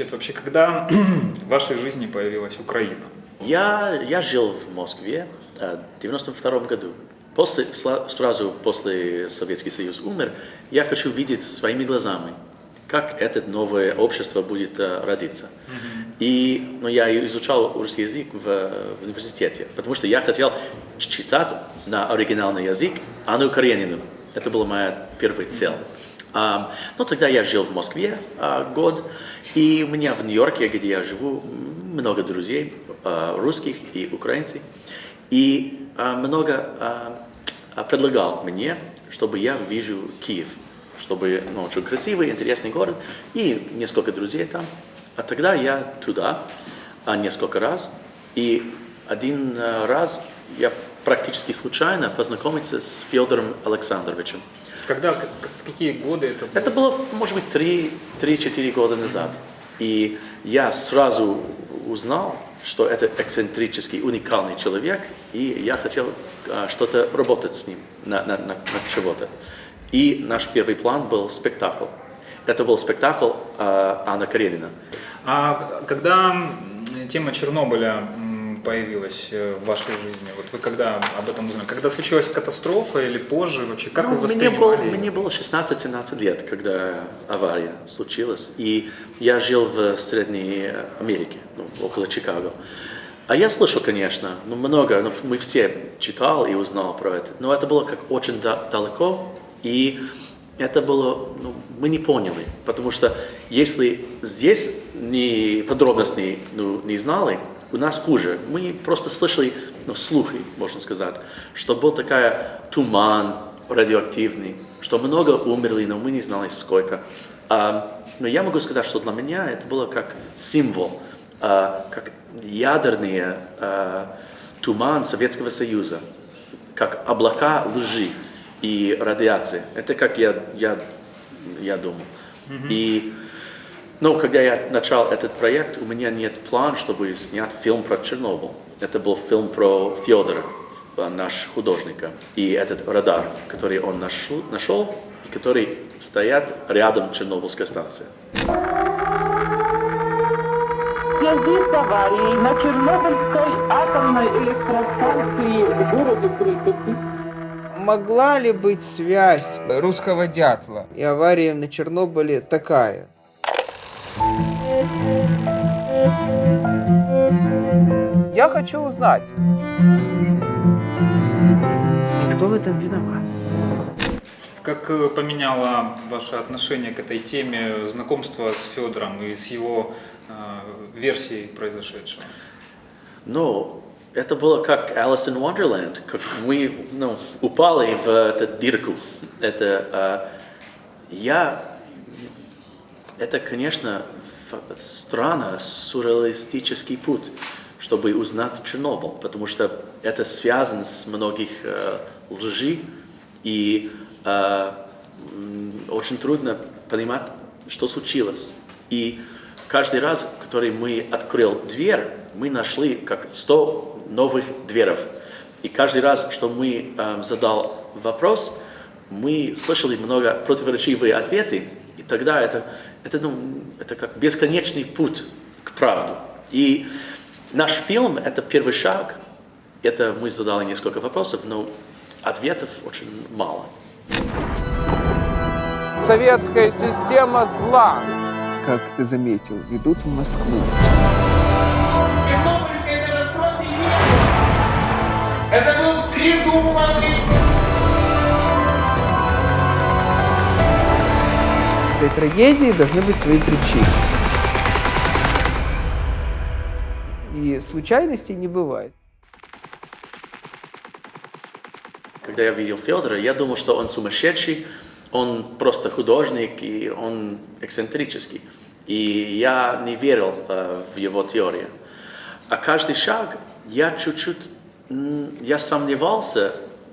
Значит, вообще, когда в вашей жизни появилась Украина? Я, я жил в Москве э, в 92 году. После, сразу после Советский Союз умер, я хочу видеть своими глазами, как это новое общество будет uh, родиться. Mm-hmm. И ну, я изучал русский язык в, в университете, потому что я хотел читать на оригинальный язык Анну Каренину. Это была моя первая цель. Um, ну, тогда я жил в Москве uh, год, и у меня в Нью-Йорке, где я живу, много друзей, uh, русских и украинцев. И много предлагал мне, чтобы я вижу Киев, чтобы, ну, очень красивый, интересный город, и несколько друзей там. А тогда я туда несколько раз, и один раз я практически случайно познакомился с Федором Александровичем. Когда, в какие годы это было? Это было, может быть, 3-4 года назад. И я сразу узнал, что это эксцентрический, уникальный человек, и я хотел а, что-то работать с ним, на, на, на, на чего-то. И наш первый план был спектакль. Это был спектакль а, Анна Каренина. А когда тема Чернобыля появилась э, в вашей жизни? Вот вы когда об этом узнали? Когда случилась катастрофа или позже? Вообще, как ну, вы воспринимали? Мне было, было 16-17 лет, когда авария случилась. И я жил в Средней Америке, ну, около Чикаго. А я слышал, конечно, ну, много, ну, мы все читал и узнал про это. Но это было как очень да далеко, и это было, ну, мы не поняли, потому что если здесь не подробностей ну, не знали, у нас хуже. Мы просто слышали, ну, слухи, можно сказать, что был такая туман радиоактивный, что много умерли, но мы не знали сколько. А, но я могу сказать, что для меня это было как символ, а, как ядерный а, туман Советского Союза, как облака лжи и радиации. Это как я, я, я думал. Mm-hmm. И но когда я начал этот проект, у меня нет плана, чтобы снять фильм про Чернобыль. Это был фильм про Федора, наш художник, и этот радар, который он нашел, нашел и который стоят рядом Чернобыльской станции. В связи с аварией на Чернобыльской атомной электростанции в городе Припяти могла ли быть связь русского дятла и аварии на Чернобыле такая? Я хочу узнать. И кто в этом виноват? Как э, поменяло ваше отношение к этой теме знакомство с Федором и с его э, версией произошедшего? Ну, это было как Alice in Wonderland, как мы ну, упали в эту дырку. Это, э, я это, конечно, странно, сюрреалистический путь, чтобы узнать Чернобыль, потому что это связано с многих э, лжи, и э, очень трудно понимать, что случилось. И каждый раз, который мы открыл дверь, мы нашли как 100 новых дверов. И каждый раз, что мы э, задал вопрос, мы слышали много противоречивые ответы, и тогда это это, ну, это как бесконечный путь к правде. И наш фильм – это первый шаг. Это мы задали несколько вопросов, но ответов очень мало. Советская система зла, как ты заметил, ведут в Москву. Чернобыльской катастрофе нет. Это был придуманный каждой трагедии должны быть свои причины. И случайностей не бывает. Когда я видел Федора, я думал, что он сумасшедший, он просто художник, и он эксцентрический. И я не верил э, в его теорию. А каждый шаг я чуть-чуть, я сомневался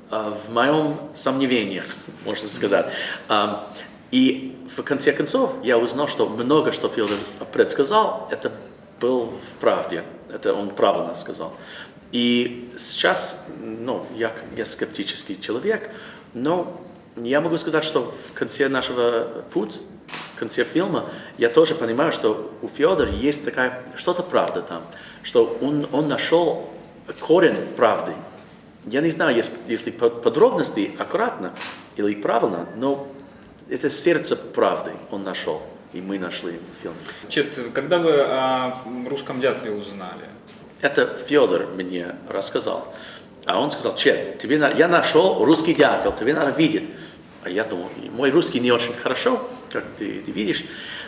э, в моем сомнении, можно сказать. Э, и в конце концов я узнал, что много, что Федор предсказал, это был в правде. Это он правильно сказал. И сейчас, ну, я, я скептический человек, но я могу сказать, что в конце нашего пути в конце фильма я тоже понимаю, что у Федора есть такая, что-то правда там, что он, он нашел корень правды. Я не знаю, если, если подробности аккуратно или правильно, но это сердце правды он нашел, и мы нашли в фильме. Чет, когда вы о русском дятле узнали? Это Федор мне рассказал. А он сказал, Чет, тебе на... я нашел русский дятел, тебе надо видеть. А я думал, мой русский не очень хорошо, как ты, ты видишь,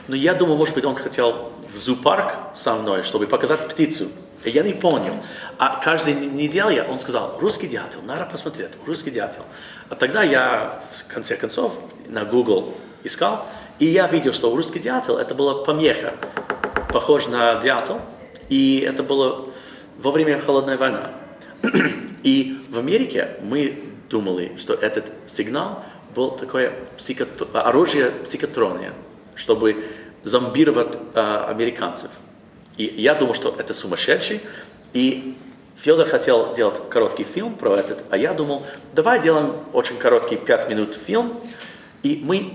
но я думал, может быть, он хотел в зоопарк со мной, чтобы показать птицу. И я не понял. А каждую неделю он сказал, русский дятел, надо посмотреть, русский дятел. А тогда я, в конце концов, на Google искал, и я видел, что русский дятел, это была помеха, похож на дятел, и это было во время Холодной войны. И в Америке мы думали, что этот сигнал был такое психотр... оружие психотрония, чтобы зомбировать э, американцев. И я думал, что это сумасшедший. И Федор хотел делать короткий фильм про этот, а я думал, давай делаем очень короткий 5 минут фильм, и мы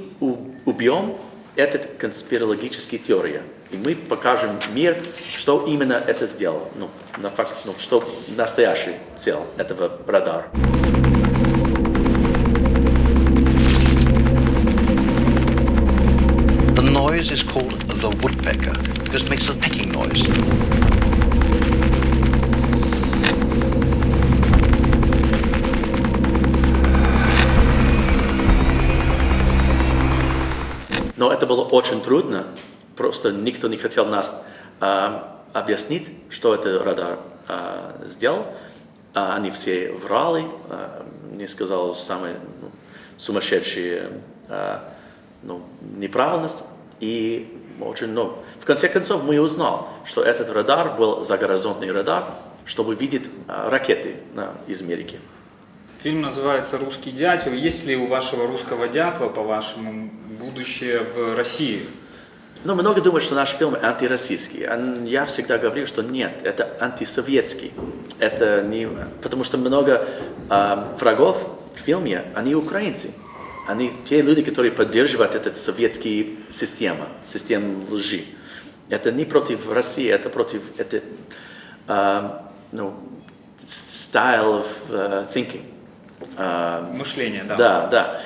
убьем этот конспирологический теория. И мы покажем мир, что именно это сделал, ну, на факт, ну, что настоящий цель этого радара. The noise is called the woodpecker because it makes a pecking noise. Но это было очень трудно, просто никто не хотел нас а, объяснить, что это радар а, сделал. А, они все врали, а, не сказал самые ну, сумасшедшие а, ну, неправильность. И очень, ну, в конце концов мы узнали, что этот радар был загоризонтный радар, чтобы видеть а, ракеты на, из Америки. Фильм называется «Русский дятел». Есть ли у вашего русского дятла, по-вашему, будущее в России? Ну, много думают, что наш фильм антироссийский. Я всегда говорю, что нет, это антисоветский. Это не... Потому что много э, врагов в фильме, они украинцы. Они те люди, которые поддерживают эту советскую систему, систему лжи. Это не против России, это против это, uh, no, style of uh, thinking. Uh, Мышление, да. Да, да.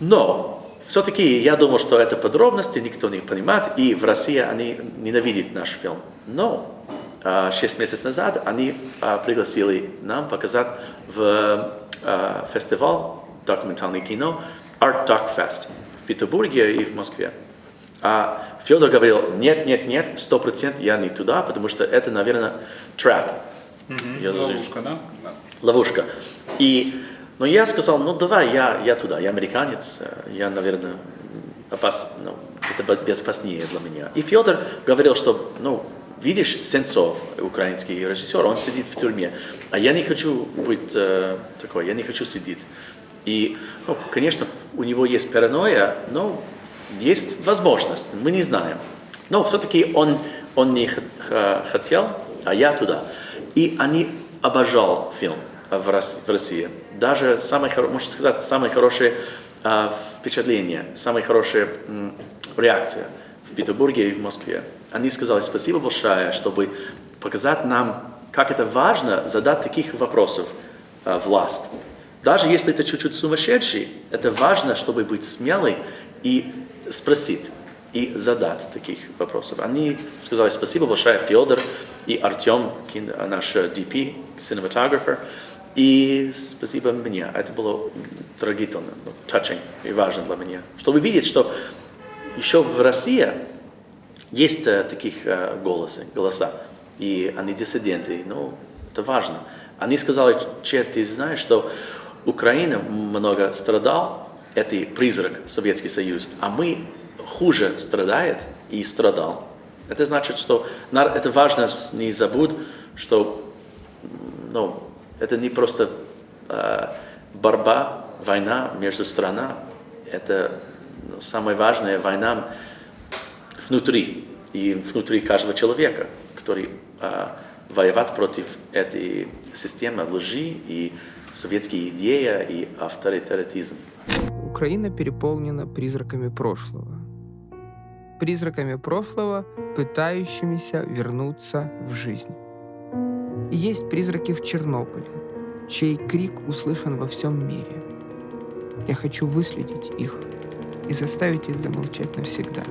Но все-таки я думал, что это подробности, никто не понимает, и в России они ненавидят наш фильм. Но шесть месяцев назад они пригласили нам показать в фестиваль документальное кино Art Doc Fest в Петербурге и в Москве. А Федор говорил, нет, нет, нет, сто процентов я не туда, потому что это, наверное, trap. Угу, ловушка, да? Ловушка. И, но я сказал, ну давай, я, я туда, я американец, я, наверное, опас, ну, это безопаснее для меня. И Федор говорил, что, ну, видишь, Сенцов, украинский режиссер, он сидит в тюрьме, а я не хочу быть э, такой, я не хочу сидеть. И, ну, конечно, у него есть паранойя, но есть возможность, мы не знаем. Но все-таки он, он не хотел, а я туда. И они обожал фильм в России. Даже самое, можно сказать, самое хорошее э, впечатление, самая хорошая м, реакция в Петербурге и в Москве. Они сказали спасибо большое, чтобы показать нам, как это важно задать таких вопросов э, власть. Даже если это чуть-чуть сумасшедший, это важно, чтобы быть смелый и спросить, и задать таких вопросов. Они сказали спасибо большое Федор и Артем, наш DP, cinematographer, и спасибо мне. Это было трогательно, touching и важно для меня. Чтобы видеть, что еще в России есть таких голосы, голоса, и они диссиденты, ну, это важно. Они сказали, че ты знаешь, что Украина много страдал, это призрак Советский Союз, а мы хуже страдает и страдал. Это значит, что это важно не забудь, что ну, это не просто э, борьба, война между странами, это ну, самая важная война внутри, и внутри каждого человека, который э, воевать против этой системы лжи и советские идеи и авторитаризм. Украина переполнена призраками прошлого. призраками прошлого, пытающимися вернуться в жизнь. Есть призраки в Чернобыле, чей крик услышан во всем мире. Я хочу выследить их и заставить их замолчать навсегда.